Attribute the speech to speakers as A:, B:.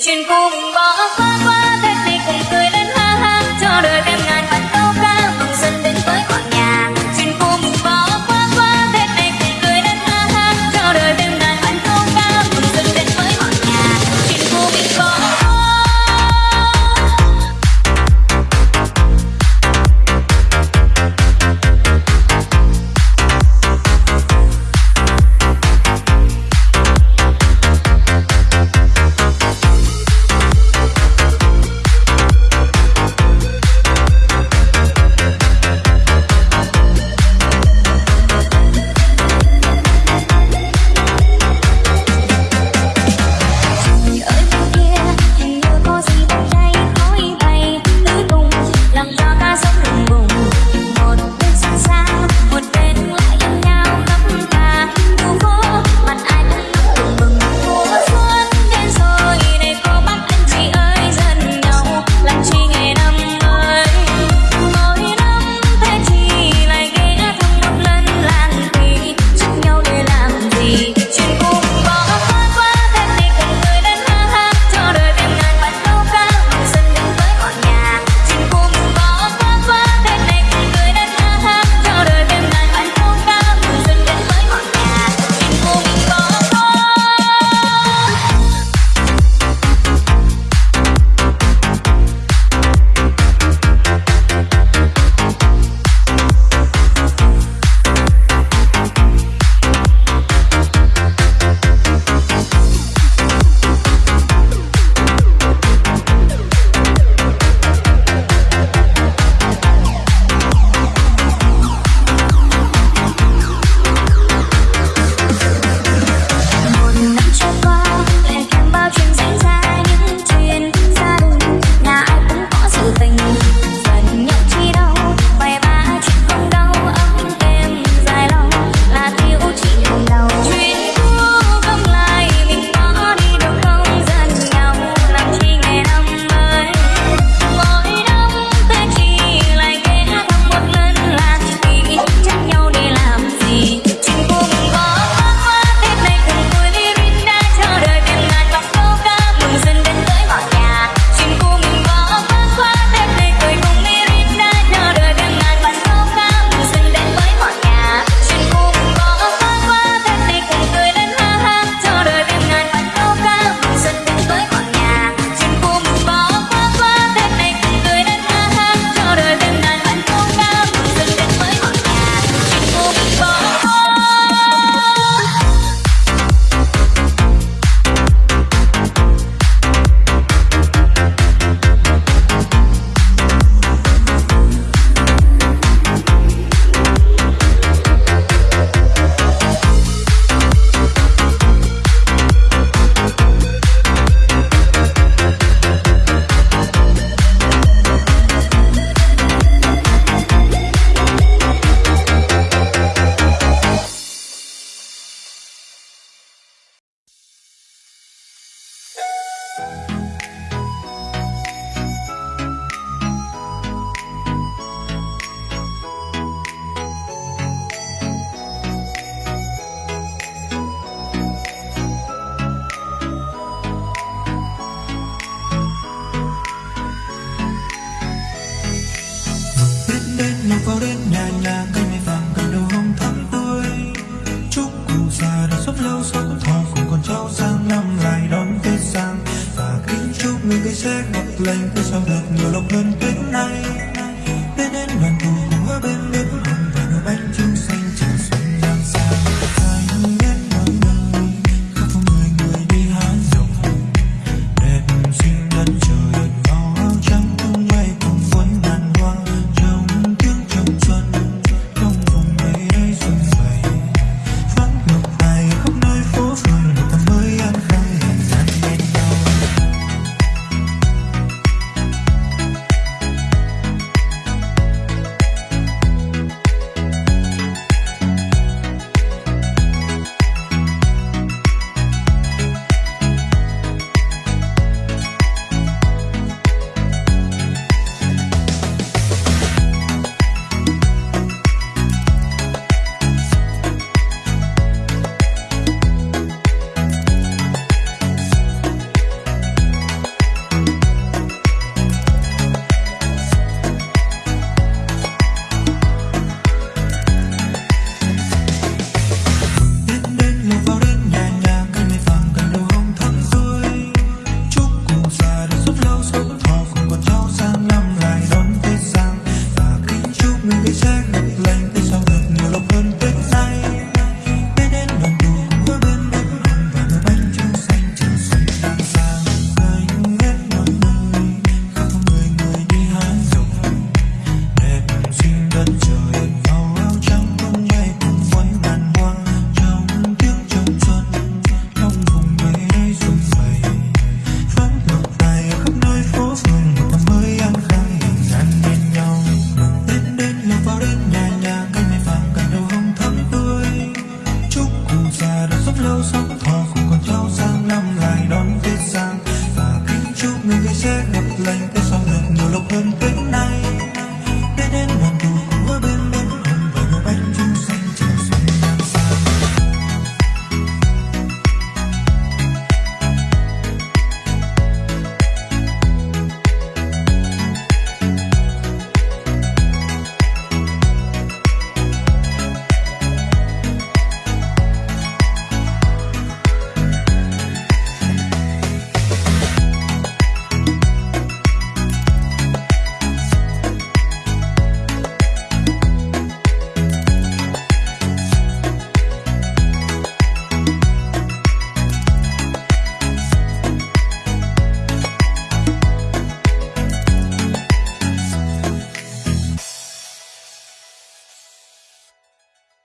A: chuyện cùng bỏ qua
B: length I'm.